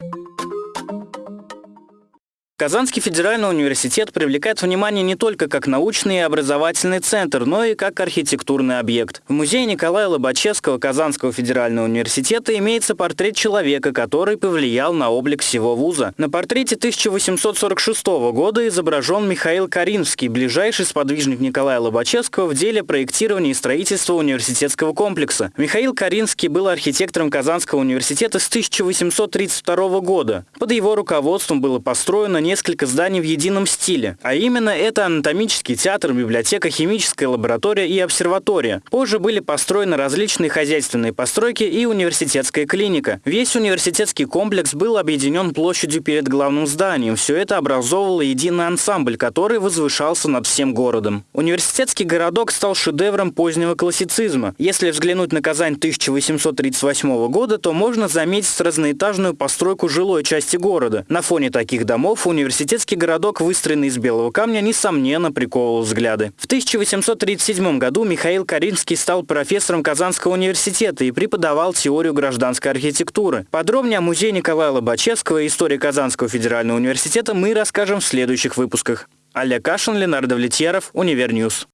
you Казанский федеральный университет привлекает внимание не только как научный и образовательный центр, но и как архитектурный объект. В музее Николая Лобачевского Казанского федерального университета имеется портрет человека, который повлиял на облик всего вуза. На портрете 1846 года изображен Михаил Каринский, ближайший сподвижник Николая Лобачевского в деле проектирования и строительства университетского комплекса. Михаил Каринский был архитектором Казанского университета с 1832 года. Под его руководством было построено несколько зданий в едином стиле. А именно это анатомический театр, библиотека, химическая лаборатория и обсерватория. Позже были построены различные хозяйственные постройки и университетская клиника. Весь университетский комплекс был объединен площадью перед главным зданием. Все это образовывало единый ансамбль, который возвышался над всем городом. Университетский городок стал шедевром позднего классицизма. Если взглянуть на Казань 1838 года, то можно заметить разноэтажную постройку жилой части города. На фоне таких домов университет университетский городок, выстроенный из белого камня, несомненно приковывал взгляды. В 1837 году Михаил Каринский стал профессором Казанского университета и преподавал теорию гражданской архитектуры. Подробнее о музее Николая Лобачевского и истории Казанского федерального университета мы расскажем в следующих выпусках. Олег Кашин, Ленардо Влетьяров, Универньюз.